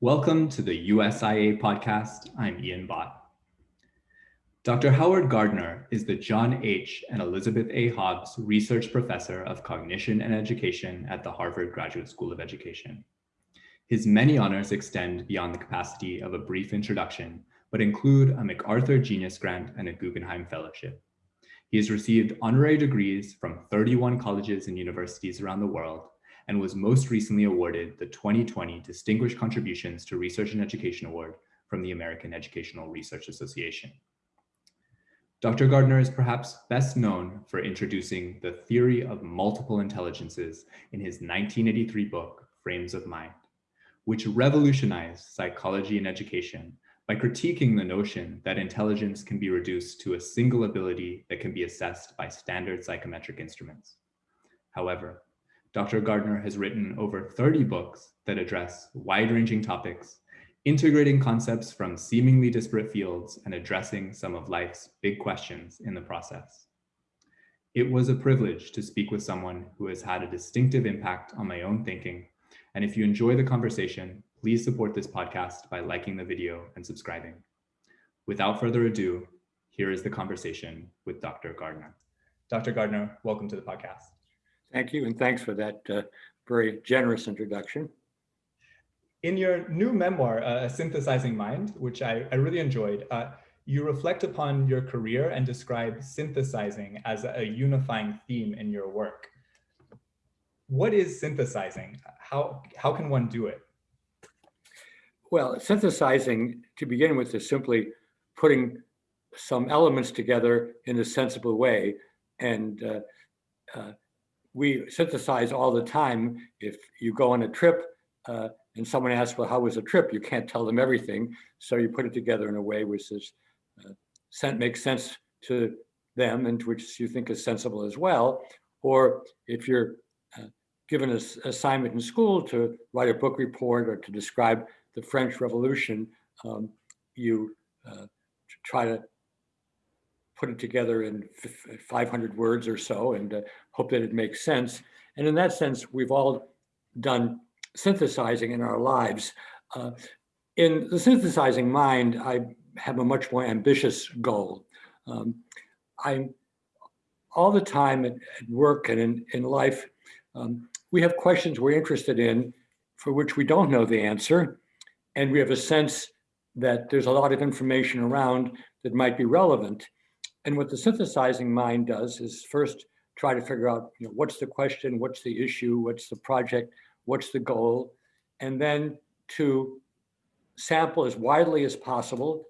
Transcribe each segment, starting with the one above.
Welcome to the USIA podcast. I'm Ian Bott. Dr. Howard Gardner is the John H. and Elizabeth A. Hobbs Research Professor of Cognition and Education at the Harvard Graduate School of Education. His many honors extend beyond the capacity of a brief introduction, but include a MacArthur Genius Grant and a Guggenheim Fellowship. He has received honorary degrees from 31 colleges and universities around the world and was most recently awarded the 2020 Distinguished Contributions to Research and Education Award from the American Educational Research Association. Dr. Gardner is perhaps best known for introducing the theory of multiple intelligences in his 1983 book, Frames of Mind, which revolutionized psychology and education by critiquing the notion that intelligence can be reduced to a single ability that can be assessed by standard psychometric instruments. However, Dr. Gardner has written over 30 books that address wide-ranging topics, integrating concepts from seemingly disparate fields and addressing some of life's big questions in the process. It was a privilege to speak with someone who has had a distinctive impact on my own thinking. And if you enjoy the conversation, please support this podcast by liking the video and subscribing. Without further ado, here is the conversation with Dr. Gardner. Dr. Gardner, welcome to the podcast. Thank you, and thanks for that uh, very generous introduction. In your new memoir, uh, A Synthesizing Mind, which I, I really enjoyed, uh, you reflect upon your career and describe synthesizing as a unifying theme in your work. What is synthesizing? How, how can one do it? Well, synthesizing, to begin with, is simply putting some elements together in a sensible way and uh, uh, we synthesize all the time. If you go on a trip uh, and someone asks, well, how was the trip? You can't tell them everything. So you put it together in a way which is, uh, makes sense to them and which you think is sensible as well. Or if you're uh, given an assignment in school to write a book report or to describe the French Revolution, um, you uh, try to put it together in 500 words or so and uh, hope that it makes sense. And in that sense, we've all done synthesizing in our lives. Uh, in the synthesizing mind, I have a much more ambitious goal. Um, I'm all the time at, at work and in, in life, um, we have questions we're interested in for which we don't know the answer. And we have a sense that there's a lot of information around that might be relevant. And what the synthesizing mind does is first try to figure out, you know, what's the question, what's the issue, what's the project, what's the goal, and then to sample as widely as possible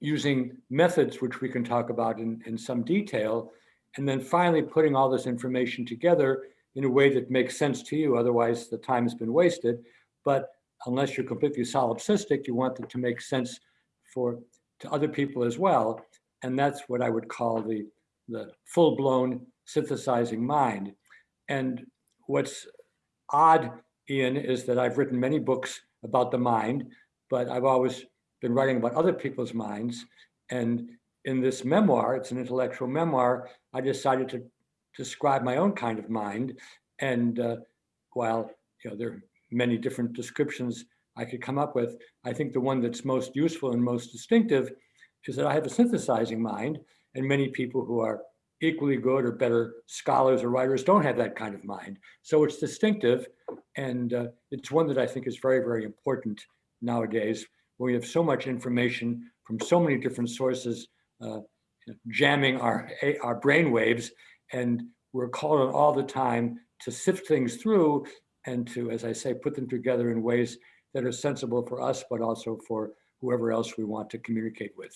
using methods which we can talk about in, in some detail, and then finally putting all this information together in a way that makes sense to you, otherwise the time has been wasted. But unless you're completely solipsistic, you want it to make sense for to other people as well. And that's what I would call the, the full-blown synthesizing mind. And what's odd, Ian, is that I've written many books about the mind, but I've always been writing about other people's minds. And in this memoir, it's an intellectual memoir, I decided to describe my own kind of mind. And uh, while you know there are many different descriptions I could come up with, I think the one that's most useful and most distinctive is said, I have a synthesizing mind, and many people who are equally good or better scholars or writers don't have that kind of mind. So it's distinctive, and uh, it's one that I think is very, very important nowadays, where we have so much information from so many different sources uh, jamming our, our brain waves, and we're called on all the time to sift things through and to, as I say, put them together in ways that are sensible for us, but also for whoever else we want to communicate with.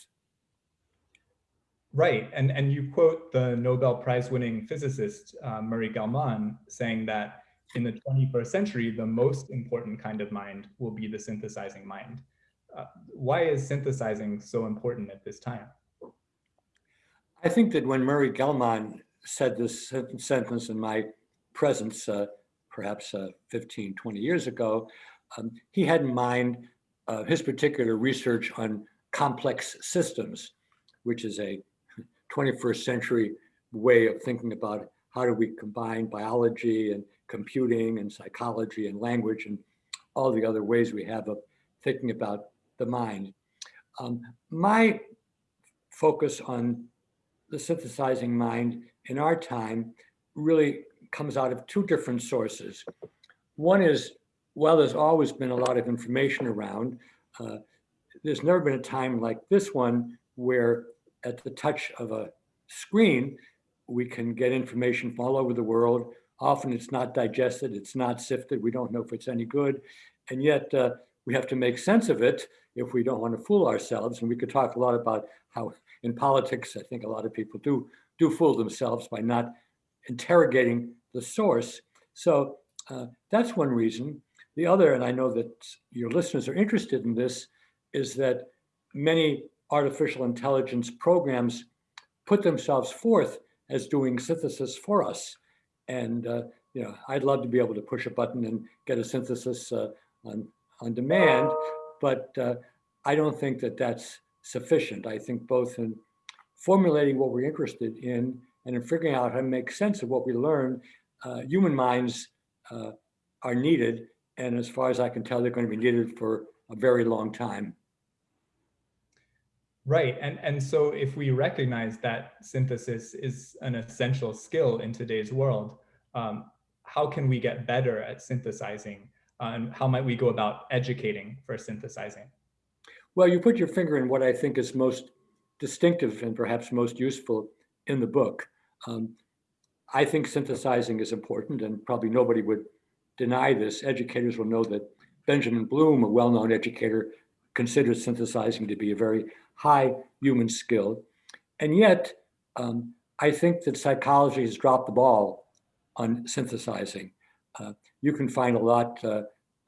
Right, and, and you quote the Nobel Prize winning physicist uh, Murray Gell-Mann saying that in the 21st century, the most important kind of mind will be the synthesizing mind. Uh, why is synthesizing so important at this time? I think that when Murray Gell-Mann said this sentence in my presence, uh, perhaps uh, 15, 20 years ago, um, he had in mind uh, his particular research on complex systems, which is a 21st century way of thinking about how do we combine biology and computing and psychology and language and all the other ways we have of thinking about the mind. Um, my focus on the synthesizing mind in our time really comes out of two different sources. One is, well, there's always been a lot of information around. Uh, there's never been a time like this one where at the touch of a screen, we can get information from all over the world. Often it's not digested, it's not sifted, we don't know if it's any good. And yet uh, we have to make sense of it if we don't want to fool ourselves. And we could talk a lot about how in politics, I think a lot of people do, do fool themselves by not interrogating the source. So uh, that's one reason. The other, and I know that your listeners are interested in this, is that many artificial intelligence programs put themselves forth as doing synthesis for us. And uh, you know, I'd love to be able to push a button and get a synthesis uh, on, on demand, but uh, I don't think that that's sufficient. I think both in formulating what we're interested in and in figuring out how to make sense of what we learn, uh, human minds uh, are needed. And as far as I can tell, they're going to be needed for a very long time. Right. And, and so if we recognize that synthesis is an essential skill in today's world, um, how can we get better at synthesizing? Uh, and how might we go about educating for synthesizing? Well, you put your finger in what I think is most distinctive and perhaps most useful in the book. Um, I think synthesizing is important, and probably nobody would deny this. Educators will know that Benjamin Bloom, a well-known educator, considers synthesizing to be a very high human skill. And yet, um, I think that psychology has dropped the ball on synthesizing. Uh, you can find a lot uh,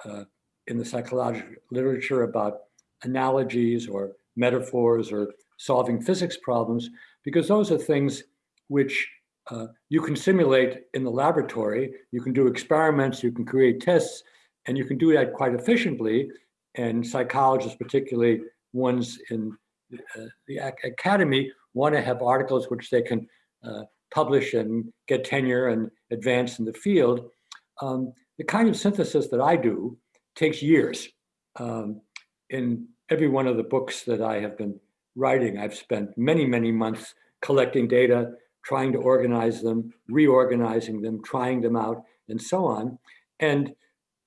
uh, in the psychological literature about analogies or metaphors or solving physics problems, because those are things which uh, you can simulate in the laboratory. You can do experiments, you can create tests, and you can do that quite efficiently. And psychologists, particularly ones in the academy want to have articles which they can uh, publish and get tenure and advance in the field. Um, the kind of synthesis that I do takes years. Um, in every one of the books that I have been writing, I've spent many, many months collecting data, trying to organize them, reorganizing them, trying them out, and so on. And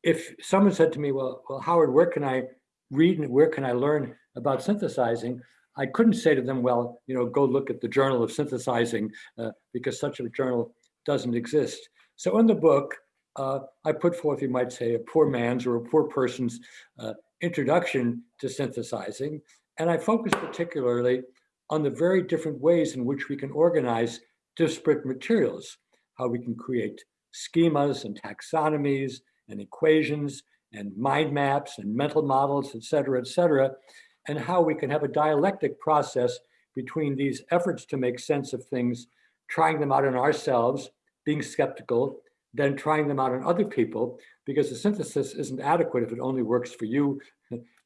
if someone said to me, well, well, Howard, where can I read where can I learn about synthesizing? I couldn't say to them, well, you know, go look at the Journal of Synthesizing uh, because such a journal doesn't exist. So in the book, uh, I put forth, you might say, a poor man's or a poor person's uh, introduction to synthesizing. And I focus particularly on the very different ways in which we can organize disparate materials, how we can create schemas and taxonomies and equations and mind maps and mental models, et cetera, et cetera, and how we can have a dialectic process between these efforts to make sense of things, trying them out on ourselves, being skeptical, then trying them out on other people, because the synthesis isn't adequate if it only works for you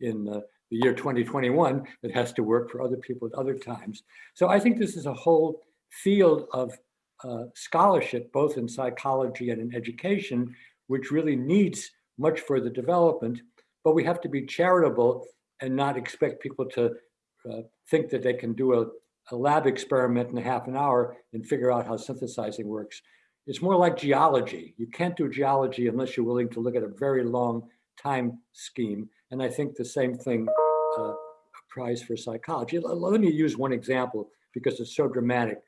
in uh, the year 2021, it has to work for other people at other times. So I think this is a whole field of uh, scholarship, both in psychology and in education, which really needs much further development, but we have to be charitable and not expect people to uh, think that they can do a, a lab experiment in a half an hour and figure out how synthesizing works. It's more like geology. You can't do geology unless you're willing to look at a very long time scheme. And I think the same thing uh, applies for psychology. Let me use one example because it's so dramatic.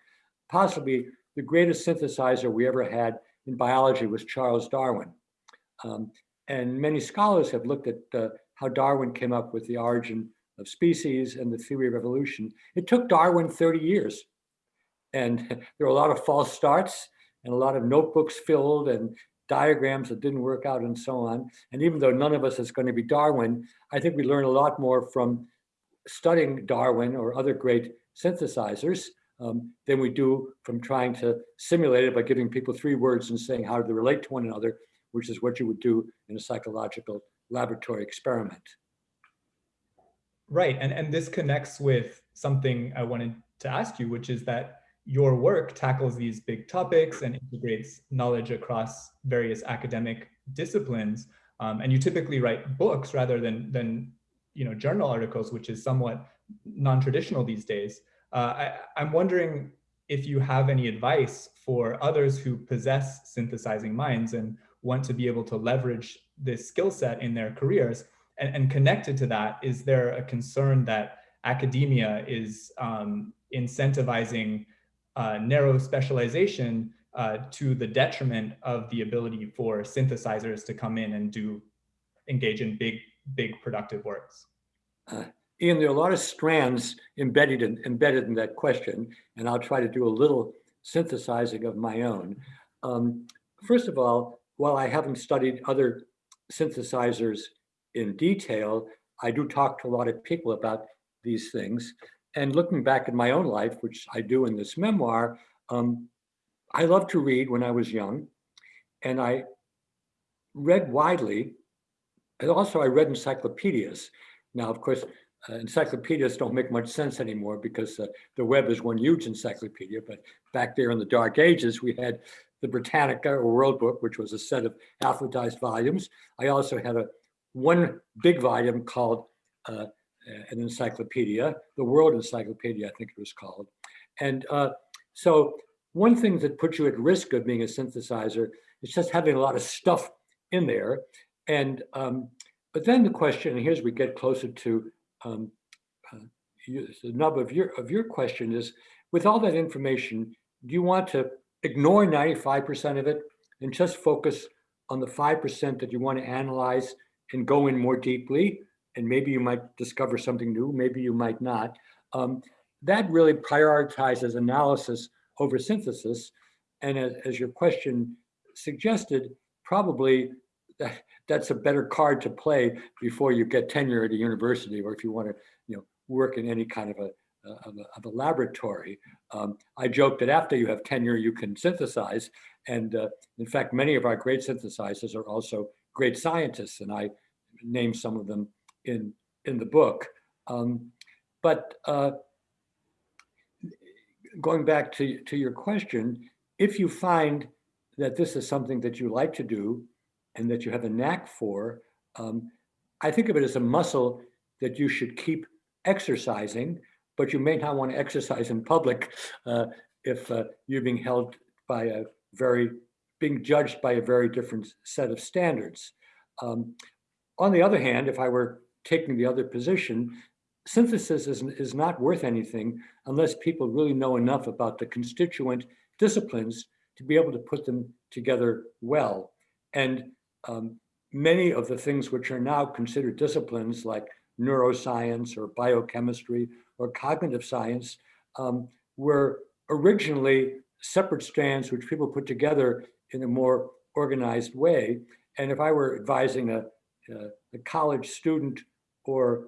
Possibly the greatest synthesizer we ever had in biology was Charles Darwin. Um, and many scholars have looked at uh, how Darwin came up with the origin of species and the theory of evolution. It took Darwin 30 years. And there were a lot of false starts and a lot of notebooks filled and diagrams that didn't work out and so on. And even though none of us is going to be Darwin, I think we learn a lot more from studying Darwin or other great synthesizers um, than we do from trying to simulate it by giving people three words and saying how do they relate to one another, which is what you would do in a psychological laboratory experiment. Right, and, and this connects with something I wanted to ask you, which is that your work tackles these big topics and integrates knowledge across various academic disciplines. Um, and you typically write books rather than, than you know, journal articles, which is somewhat non-traditional these days. Uh, I, I'm wondering if you have any advice for others who possess synthesizing minds and want to be able to leverage this skill set in their careers. And, and, connected to that, is there a concern that academia is um, incentivizing uh, narrow specialization uh, to the detriment of the ability for synthesizers to come in and do engage in big, big productive works? Uh, Ian, there are a lot of strands embedded in, embedded in that question, and I'll try to do a little synthesizing of my own. Um, first of all, while I haven't studied other synthesizers in detail, I do talk to a lot of people about these things. And looking back at my own life, which I do in this memoir, um, I loved to read when I was young, and I read widely. And also I read encyclopedias. Now, of course, uh, encyclopedias don't make much sense anymore because uh, the web is one huge encyclopedia. But back there in the dark ages, we had the Britannica or World Book, which was a set of alphabetized volumes. I also had a one big volume called uh, an encyclopedia, the World Encyclopedia, I think it was called. And uh, so one thing that puts you at risk of being a synthesizer is just having a lot of stuff in there. And um, but then the question, and here's we get closer to um, uh, you, the nub of your of your question is, with all that information, do you want to ignore 95% of it and just focus on the 5% that you want to analyze and go in more deeply? And maybe you might discover something new, maybe you might not. Um, that really prioritizes analysis over synthesis. And as, as your question suggested, probably that, that's a better card to play before you get tenure at a university or if you want to you know work in any kind of a of a, of a laboratory. Um, I joke that after you have tenure, you can synthesize. And uh, in fact, many of our great synthesizers are also great scientists, and I name some of them in, in the book. Um, but uh, going back to, to your question, if you find that this is something that you like to do and that you have a knack for, um, I think of it as a muscle that you should keep exercising, but you may not want to exercise in public uh, if uh, you're being held by a very, being judged by a very different set of standards. Um, on the other hand, if I were taking the other position, synthesis is, is not worth anything unless people really know enough about the constituent disciplines to be able to put them together well. And um, many of the things which are now considered disciplines like neuroscience or biochemistry or cognitive science um, were originally separate strands which people put together in a more organized way. And if I were advising a, a, a college student or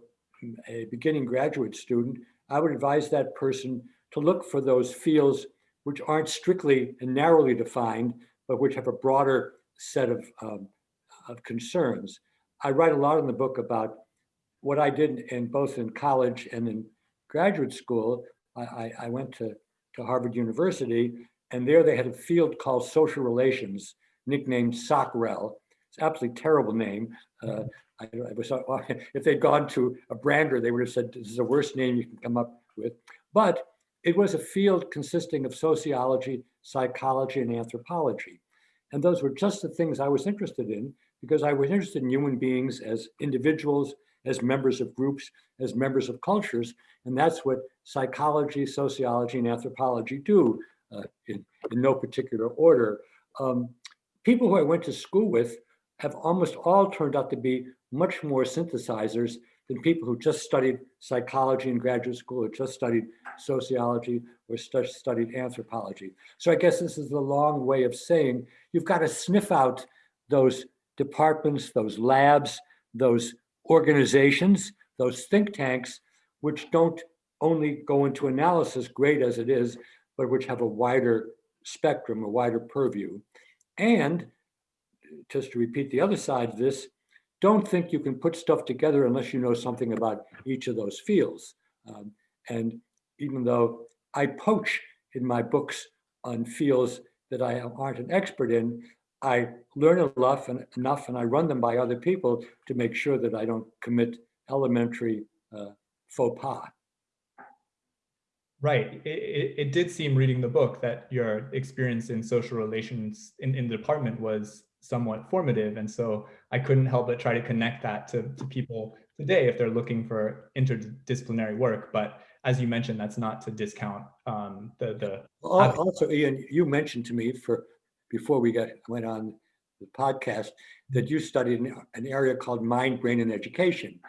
a beginning graduate student, I would advise that person to look for those fields which aren't strictly and narrowly defined, but which have a broader set of, um, of concerns. I write a lot in the book about what I did in both in college and in graduate school. I, I, went to, to Harvard University, and there they had a field called social relations, nicknamed SOCREL. It's absolutely terrible name. Uh, I, I was, if they'd gone to a brander, they would have said, this is the worst name you can come up with. But it was a field consisting of sociology, psychology, and anthropology. And those were just the things I was interested in because I was interested in human beings as individuals, as members of groups, as members of cultures. And that's what psychology, sociology, and anthropology do uh, in, in no particular order. Um, people who I went to school with have almost all turned out to be much more synthesizers than people who just studied psychology in graduate school or just studied sociology or st studied anthropology. So I guess this is a long way of saying you've got to sniff out those departments, those labs, those organizations, those think tanks, which don't only go into analysis, great as it is, but which have a wider spectrum, a wider purview. And just to repeat the other side of this, don't think you can put stuff together unless you know something about each of those fields. Um, and even though I poach in my books on fields that I aren't an expert in, I learn enough and enough and I run them by other people to make sure that I don't commit elementary uh, faux pas. Right. It, it, it, did seem reading the book that your experience in social relations in, in the department was somewhat formative. And so I couldn't help but try to connect that to, to people today if they're looking for interdisciplinary work. But as you mentioned, that's not to discount um, the the. Also, Ian, you mentioned to me for before we got went on the podcast that you studied an, an area called mind, brain, and education.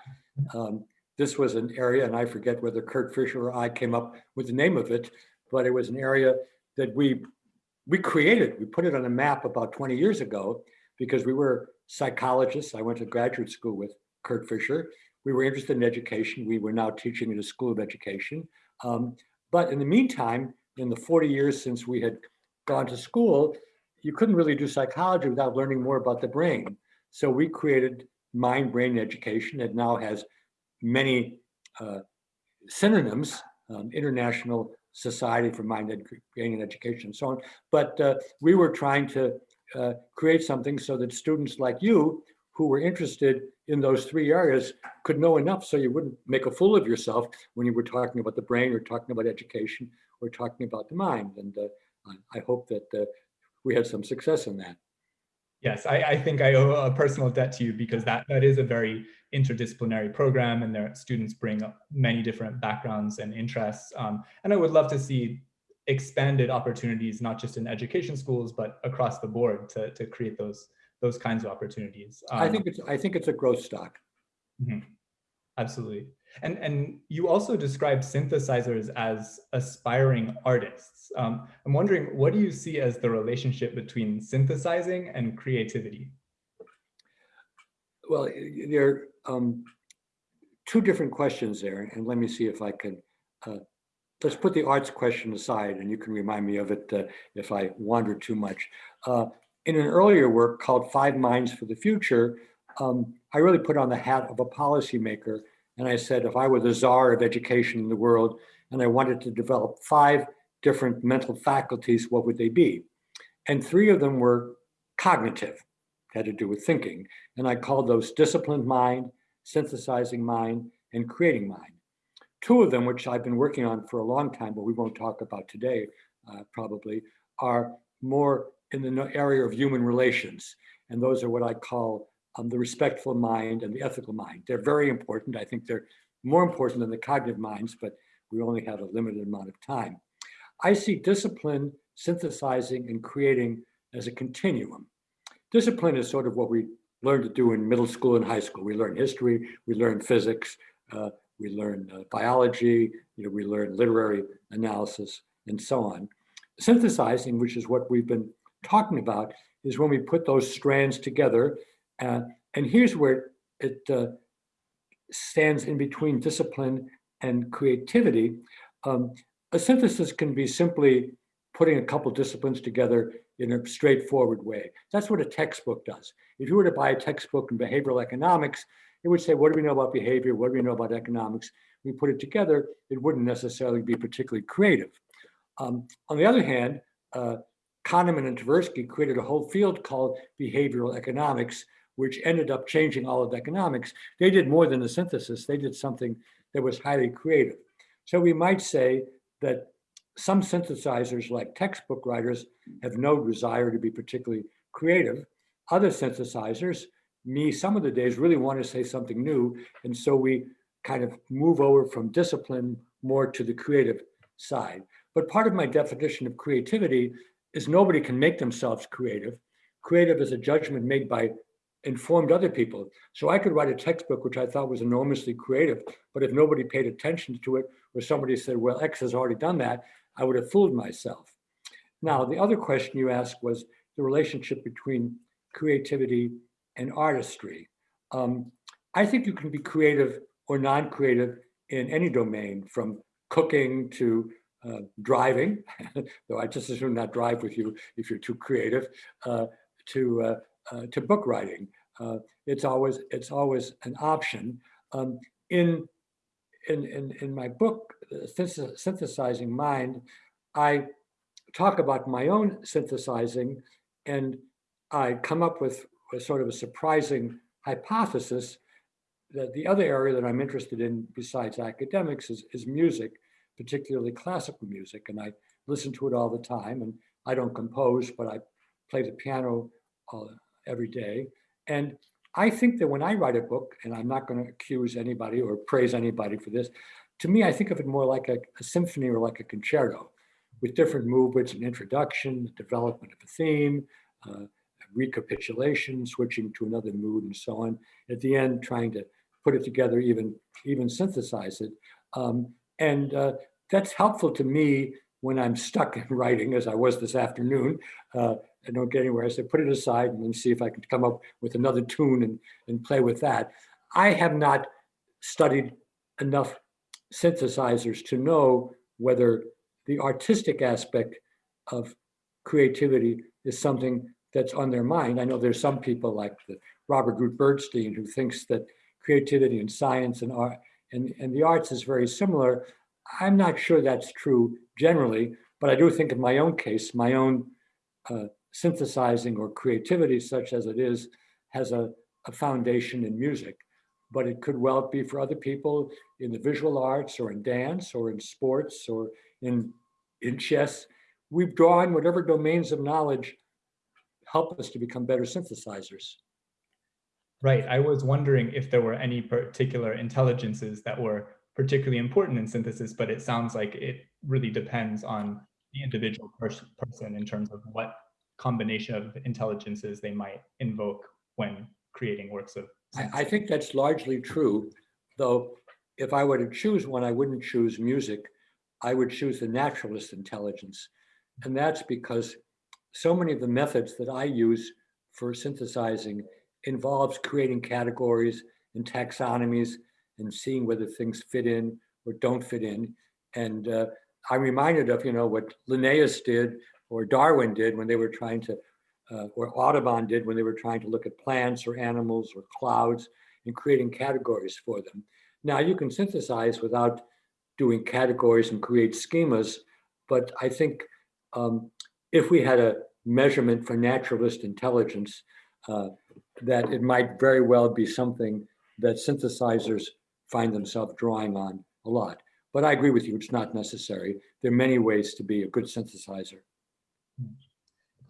Um, this was an area, and I forget whether Kurt Fischer or I came up with the name of it, but it was an area that we we created. We put it on a map about 20 years ago because we were psychologists. I went to graduate school with Kurt Fischer, we were interested in education. We were now teaching in a school of education. Um, but in the meantime, in the 40 years since we had gone to school, you couldn't really do psychology without learning more about the brain. So we created mind brain education. It now has many uh, synonyms, um, International Society for Mind Brain and Education, and so on. But uh, we were trying to uh, create something so that students like you who were interested in those three areas could know enough so you wouldn't make a fool of yourself when you were talking about the brain or talking about education or talking about the mind. And uh, I hope that uh, we had some success in that. Yes, I, I, think I owe a personal debt to you because that, that is a very interdisciplinary program and their students bring many different backgrounds and interests. Um, and I would love to see expanded opportunities, not just in education schools, but across the board to, to create those those kinds of opportunities. Um, I think it's I think it's a growth stock. Mm -hmm. Absolutely. And, and you also describe synthesizers as aspiring artists. Um, I'm wondering, what do you see as the relationship between synthesizing and creativity? Well, there are um, two different questions there, and let me see if I can, uh, let's put the arts question aside, and you can remind me of it uh, if I wander too much. Uh, in an earlier work called Five Minds for the Future, um, I really put on the hat of a policymaker. And I said, if I were the czar of education in the world and I wanted to develop five different mental faculties, what would they be? And three of them were cognitive, had to do with thinking. And I called those disciplined mind, synthesizing mind, and creating mind. Two of them, which I've been working on for a long time, but we won't talk about today, uh, probably, are more in the area of human relations. And those are what I call um, the respectful mind and the ethical mind. They're very important. I think they're more important than the cognitive minds, but we only have a limited amount of time. I see discipline, synthesizing, and creating as a continuum. Discipline is sort of what we learn to do in middle school and high school. We learn history, we learn physics, uh, we learn uh, biology, you know, we learn literary analysis, and so on. Synthesizing, which is what we've been talking about is when we put those strands together. Uh, and here's where it uh, stands in between discipline and creativity. Um, a synthesis can be simply putting a couple disciplines together in a straightforward way. That's what a textbook does. If you were to buy a textbook in behavioral economics, it would say, what do we know about behavior? What do we know about economics? We put it together, it wouldn't necessarily be particularly creative. Um, on the other hand, uh, Kahneman and Tversky created a whole field called behavioral economics, which ended up changing all of economics. They did more than a synthesis. They did something that was highly creative. So we might say that some synthesizers like textbook writers have no desire to be particularly creative. Other synthesizers, me some of the days really want to say something new. And so we kind of move over from discipline more to the creative side. But part of my definition of creativity is nobody can make themselves creative. Creative is a judgment made by informed other people. So I could write a textbook, which I thought was enormously creative, but if nobody paid attention to it, or somebody said, well, X has already done that, I would have fooled myself. Now, the other question you asked was the relationship between creativity and artistry. Um, I think you can be creative or non-creative in any domain, from cooking to uh, driving, though I just assume not drive with you if you're too creative, uh, to uh, uh to book writing. Uh, it's always it's always an option. Um, in in in in my book, synthesizing mind, I talk about my own synthesizing, and I come up with a sort of a surprising hypothesis that the other area that I'm interested in besides academics is, is music, particularly classical music. And I listen to it all the time. And I don't compose, but I play the piano uh, every day. And I think that when I write a book, and I'm not going to accuse anybody or praise anybody for this, to me, I think of it more like a, a symphony or like a concerto with different movements, an introduction, development of a theme, uh, recapitulation, switching to another mood and so on. At the end, trying to put it together, even, even synthesize it. Um, and uh, that's helpful to me when I'm stuck in writing, as I was this afternoon. Uh, I don't get anywhere. I say, put it aside and then see if I can come up with another tune and, and play with that. I have not studied enough synthesizers to know whether the artistic aspect of creativity is something that's on their mind. I know there's some people like the Robert Root Bernstein who thinks that creativity and science and art and, and the arts is very similar. I'm not sure that's true generally, but I do think in my own case, my own uh, synthesizing or creativity, such as it is, has a, a foundation in music. But it could well be for other people in the visual arts or in dance or in sports or in, in chess. We draw on whatever domains of knowledge help us to become better synthesizers. Right. I was wondering if there were any particular intelligences that were particularly important in synthesis, but it sounds like it really depends on the individual person in terms of what combination of intelligences they might invoke when creating works of I, I think that's largely true, though if I were to choose one, I wouldn't choose music. I would choose the naturalist intelligence. And that's because so many of the methods that I use for synthesizing involves creating categories and taxonomies and seeing whether things fit in or don't fit in. And uh, I'm reminded of, you know, what Linnaeus did or Darwin did when they were trying to, uh, or Audubon did when they were trying to look at plants or animals or clouds and creating categories for them. Now you can synthesize without doing categories and create schemas, but I think um, if we had a measurement for naturalist intelligence, uh, that it might very well be something that synthesizers find themselves drawing on a lot. But I agree with you, it's not necessary. There are many ways to be a good synthesizer.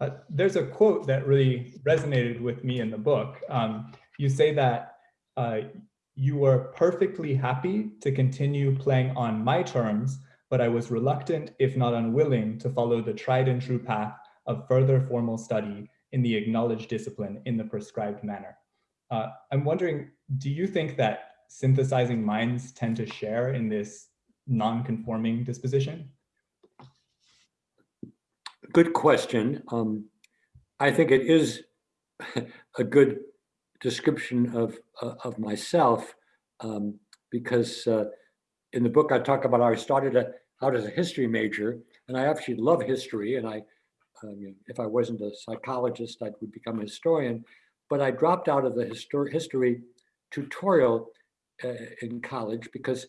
Uh, there's a quote that really resonated with me in the book. Um, you say that uh, you were perfectly happy to continue playing on my terms, but I was reluctant, if not unwilling, to follow the tried and true path of further formal study in the acknowledged discipline in the prescribed manner. Uh, I'm wondering, do you think that synthesizing minds tend to share in this non-conforming disposition? Good question. Um, I think it is a good description of, uh, of myself um, because uh, in the book I talk about how I started a, out as a history major and I actually love history and I if I wasn't a psychologist, I would become a historian. But I dropped out of the histor history tutorial uh, in college because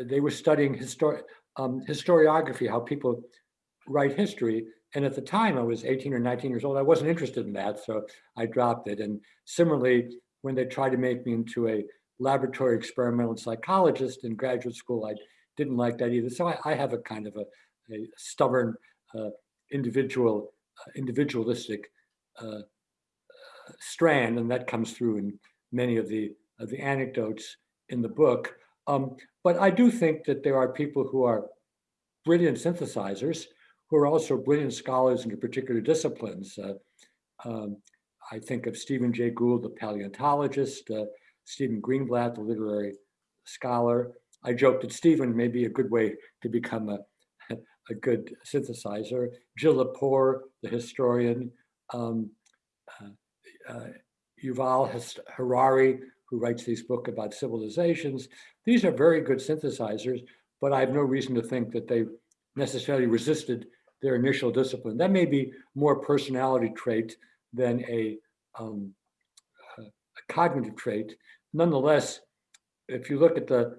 they were studying histor um, historiography, how people write history. And at the time, I was 18 or 19 years old. I wasn't interested in that, so I dropped it. And similarly, when they tried to make me into a laboratory experimental psychologist in graduate school, I didn't like that either. So I, I have a kind of a, a stubborn uh, individual, uh, individualistic uh, strand, and that comes through in many of the of the anecdotes in the book. Um, but I do think that there are people who are brilliant synthesizers who are also brilliant scholars in particular disciplines. Uh, um, I think of Stephen Jay Gould, the paleontologist, uh, Stephen Greenblatt, the literary scholar. I joked that Stephen may be a good way to become a, a good synthesizer. Jill Lepore, the historian, um, uh, uh, Yuval Harari, who writes these books about civilizations. These are very good synthesizers, but I have no reason to think that they necessarily resisted their initial discipline. That may be more personality trait than a, um, a cognitive trait. Nonetheless, if you look at the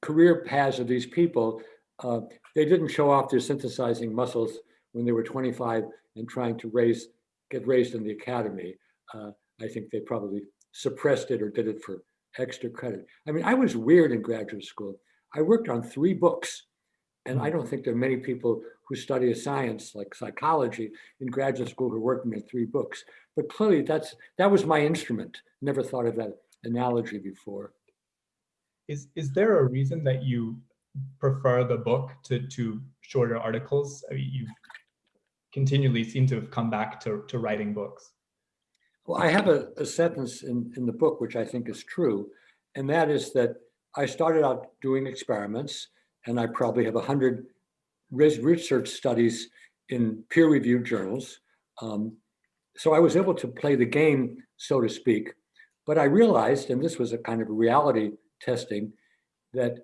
career paths of these people, uh, they didn't show off their synthesizing muscles when they were 25 and trying to raise, get raised in the academy. Uh, I think they probably suppressed it or did it for extra credit. I mean, I was weird in graduate school. I worked on three books. And I don't think there are many people who study a science like psychology in graduate school who are working on three books. But clearly that's that was my instrument. Never thought of that analogy before. Is is there a reason that you prefer the book to, to shorter articles? I mean, you continually seem to have come back to, to writing books. Well, I have a, a sentence in, in the book, which I think is true. And that is that I started out doing experiments and I probably have 100 research studies in peer-reviewed journals. Um, so I was able to play the game, so to speak. But I realized, and this was a kind of reality testing, that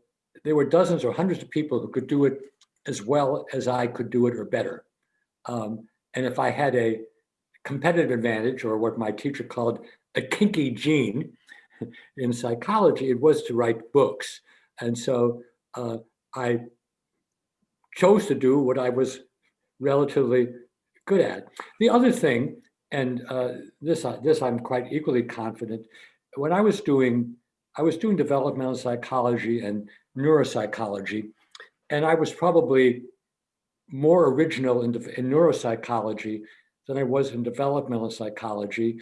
there were dozens or hundreds of people who could do it as well as I could do it or better. Um, and if I had a competitive advantage or what my teacher called a kinky gene in psychology, it was to write books. And so uh, I chose to do what I was relatively good at. The other thing, and uh, this, uh, this I'm quite equally confident, when I was doing, I was doing developmental psychology and neuropsychology, and I was probably more original in, in neuropsychology than I was in developmental psychology,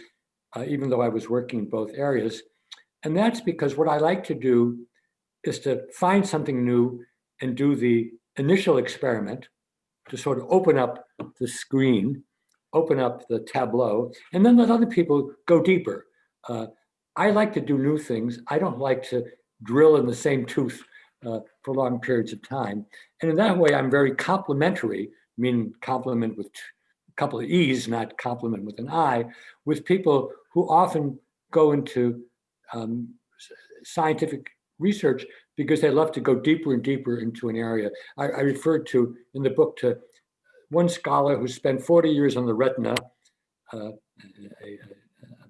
uh, even though I was working in both areas. And that's because what I like to do is to find something new and do the initial experiment to sort of open up the screen, open up the tableau, and then let other people go deeper. Uh, I like to do new things. I don't like to drill in the same tooth uh, for long periods of time. And in that way, I'm very complementary, meaning complement with a couple of E's, not compliment with an I, with people who often go into um, scientific research because they love to go deeper and deeper into an area. I, I referred to in the book to one scholar who spent 40 years on the retina, uh, a, a,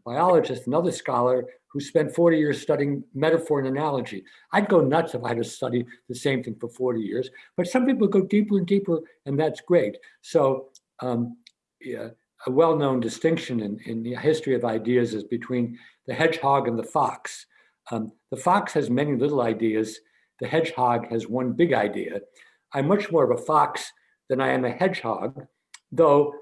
biologist, another scholar who spent 40 years studying metaphor and analogy. I'd go nuts if I had to study the same thing for 40 years, but some people go deeper and deeper, and that's great. So um, yeah, a well-known distinction in, in the history of ideas is between the hedgehog and the fox. Um, the fox has many little ideas. The hedgehog has one big idea. I'm much more of a fox than I am a hedgehog, though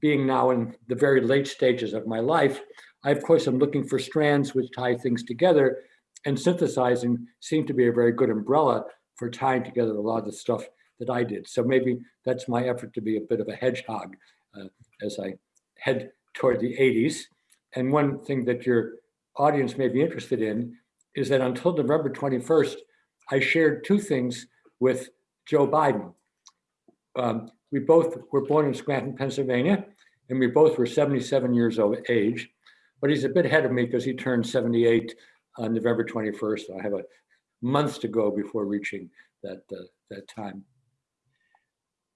being now in the very late stages of my life, I, of course, am looking for strands which tie things together and synthesizing seemed to be a very good umbrella for tying together a lot of the stuff that I did. So maybe that's my effort to be a bit of a hedgehog uh, as I head toward the 80s. And one thing that your audience may be interested in is that until November 21st, I shared two things with Joe Biden. Um, we both were born in Scranton, Pennsylvania, and we both were 77 years of age. But he's a bit ahead of me because he turned 78 on November 21st. So I have a months to go before reaching that uh, that time.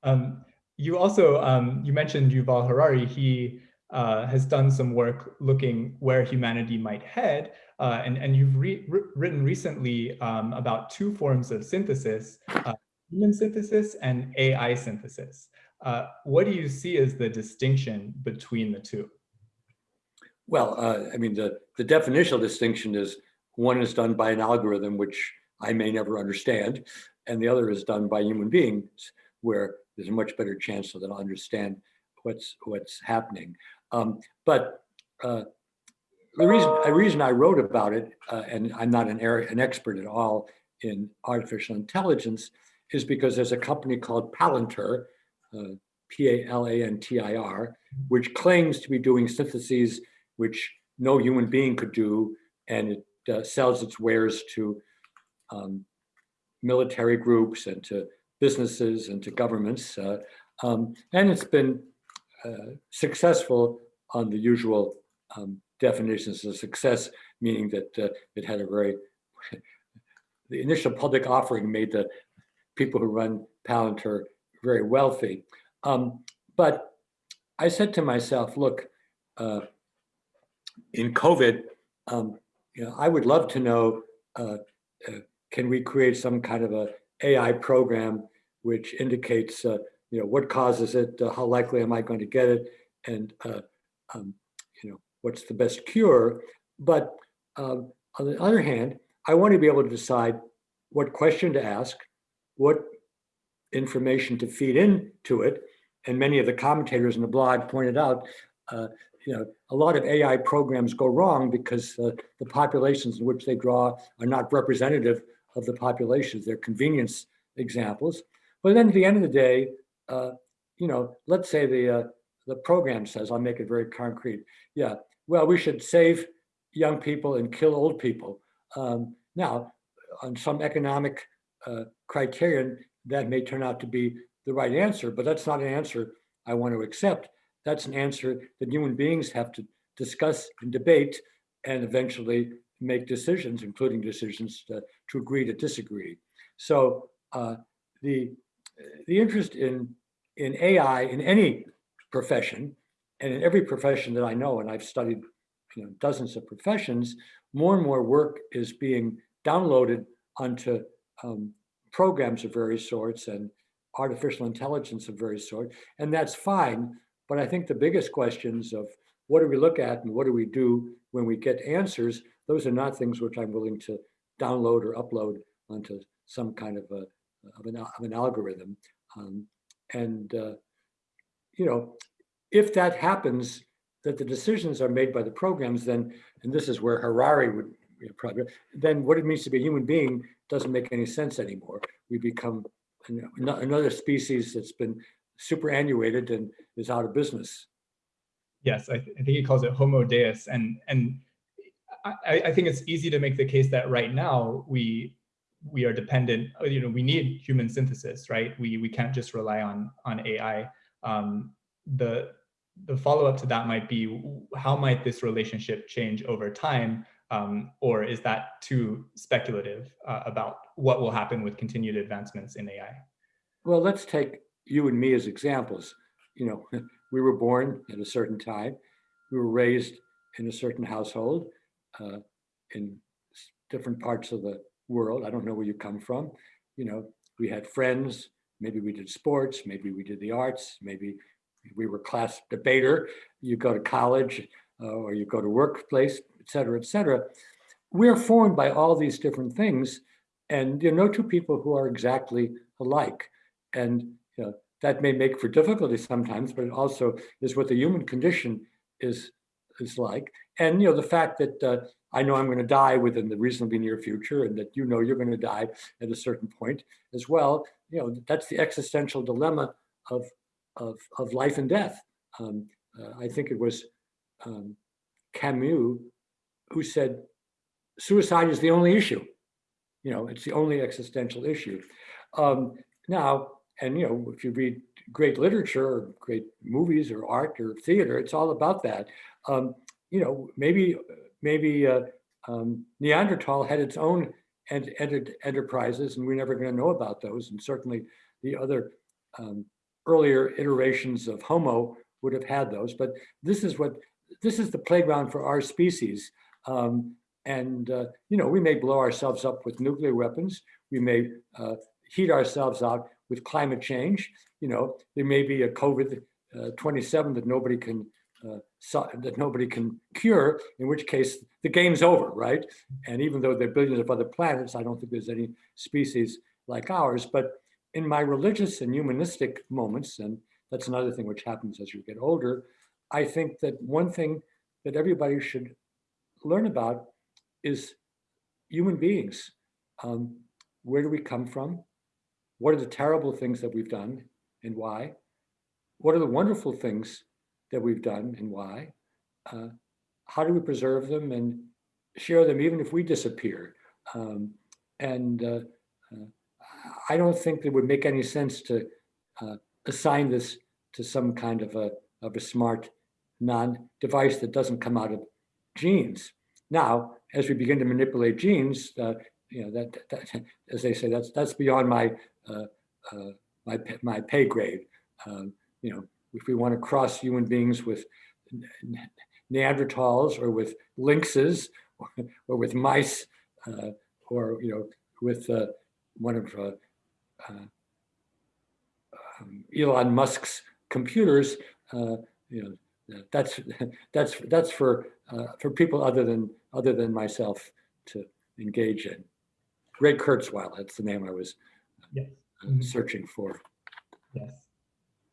Um, you also um, you mentioned Yuval Harari. He uh, has done some work looking where humanity might head. Uh, and, and you've re written recently um, about two forms of synthesis, uh, human synthesis and AI synthesis. Uh, what do you see as the distinction between the two? Well, uh, I mean, the, the definitional distinction is one is done by an algorithm, which I may never understand, and the other is done by human beings, where there's a much better chance that I'll understand what's what's happening. Um, but uh, the reason, the reason I wrote about it, uh, and I'm not an, an expert at all in artificial intelligence, is because there's a company called Palantir, uh, P-A-L-A-N-T-I-R, which claims to be doing syntheses which no human being could do, and it uh, sells its wares to um, military groups and to businesses and to governments. Uh, um, and it's been successful on the usual um, definitions of success, meaning that uh, it had a very, the initial public offering made the people who run Palantir very wealthy. Um, but I said to myself, look, uh, in COVID, um, you know, I would love to know, uh, uh, can we create some kind of a AI program which indicates uh, you know, what causes it, uh, how likely am I going to get it, and uh, um, you know, what's the best cure. But um, On the other hand, I want to be able to decide what question to ask, what information to feed into it. And many of the commentators in the blog pointed out, uh, you know, a lot of AI programs go wrong because uh, the populations in which they draw are not representative of the populations. They're convenience examples. But then at the end of the day, uh, you know, let's say the uh, the program says, I'll make it very concrete. Yeah, well, we should save young people and kill old people. Um, now, on some economic uh, criterion, that may turn out to be the right answer, but that's not an answer I want to accept. That's an answer that human beings have to discuss and debate and eventually make decisions, including decisions to, to agree to disagree. So uh, the, the interest in, in AI in any profession, and in every profession that I know, and I've studied you know, dozens of professions, more and more work is being downloaded onto um, programs of various sorts and artificial intelligence of various sorts, and that's fine. But I think the biggest questions of what do we look at and what do we do when we get answers, those are not things which I'm willing to download or upload onto some kind of a of an, of an algorithm. Um, and uh, you know, if that happens, that the decisions are made by the programs, then, and this is where Harari would you know, probably, then what it means to be a human being doesn't make any sense anymore. We become another species that's been superannuated and is out of business. Yes, I, th I think he calls it Homo Deus, and and I, I think it's easy to make the case that right now we we are dependent. You know, we need human synthesis, right? We we can't just rely on on AI. Um, the the follow up to that might be how might this relationship change over time um, or is that too speculative uh, about what will happen with continued advancements in AI? Well, let's take you and me as examples. You know, we were born at a certain time. We were raised in a certain household uh, in different parts of the world. I don't know where you come from. You know, we had friends. Maybe we did sports. Maybe we did the arts. Maybe we were class debater. You go to college uh, or you go to workplace et cetera, et cetera. We're formed by all these different things, and there are no two people who are exactly alike. And you know, that may make for difficulty sometimes, but it also is what the human condition is is like. And you know, the fact that uh, I know I'm going to die within the reasonably near future, and that you know you're going to die at a certain point as well. You know, that's the existential dilemma of of of life and death. Um, uh, I think it was um, Camus who said suicide is the only issue. You know, it's the only existential issue. Um, now, and you know, if you read great literature or great movies or art or theater, it's all about that. Um, you know, maybe maybe uh, um, Neanderthal had its own ent ent enterprises, and we're never going to know about those. And certainly, the other um, earlier iterations of Homo would have had those. But this is what this is the playground for our species. Um, and, uh, you know, we may blow ourselves up with nuclear weapons. We may uh, heat ourselves out with climate change. You know, there may be a COVID uh, 27 that nobody can uh, that nobody can cure, in which case the game's over, right? And even though there are billions of other planets, I don't think there's any species like ours. But in my religious and humanistic moments, and that's another thing which happens as you get older, I think that one thing that everybody should learn about is human beings. Um, where do we come from? What are the terrible things that we've done and why? What are the wonderful things that we've done and why? Uh, how do we preserve them and share them even if we disappear? Um, and uh, uh, I don't think it would make any sense to uh, assign this to some kind of a, of a smart non-device that doesn't come out of genes. Now, as we begin to manipulate genes, uh, you know that, that, as they say, that's that's beyond my uh, uh, my my pay grade. Um, you know, if we want to cross human beings with Neanderthals or with lynxes or, or with mice uh, or you know with uh, one of uh, um, Elon Musk's computers, you know, that's that's that's for uh, for people other than other than myself to engage in. Ray Kurzweil, that's the name I was uh, Mhm. searching for. Yes.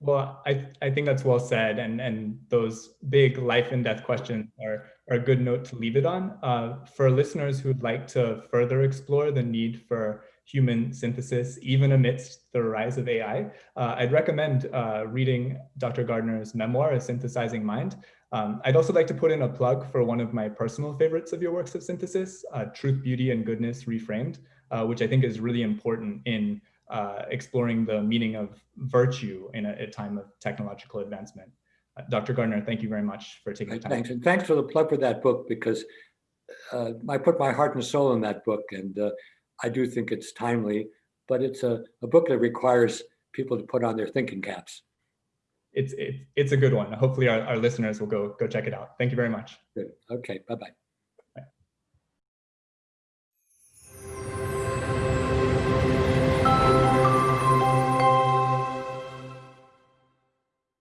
Well, I, I think that's well said. And, and those big life and death questions are, are a good note to leave it on. Uh, for listeners who'd like to further explore the need for human synthesis, even amidst the rise of AI, uh, I'd recommend uh, reading Dr. Gardner's memoir, A Synthesizing Mind. Um, I'd also like to put in a plug for one of my personal favorites of your works of synthesis, uh, Truth, Beauty, and Goodness Reframed, uh, which I think is really important in uh, exploring the meaning of virtue in a, a time of technological advancement. Uh, Dr. Gardner, thank you very much for taking the time. Thanks, and thanks for the plug for that book because uh, I put my heart and soul in that book and uh, I do think it's timely, but it's a, a book that requires people to put on their thinking caps. It's, it, it's a good one. Hopefully our, our listeners will go, go check it out. Thank you very much. Good. Okay, bye-bye.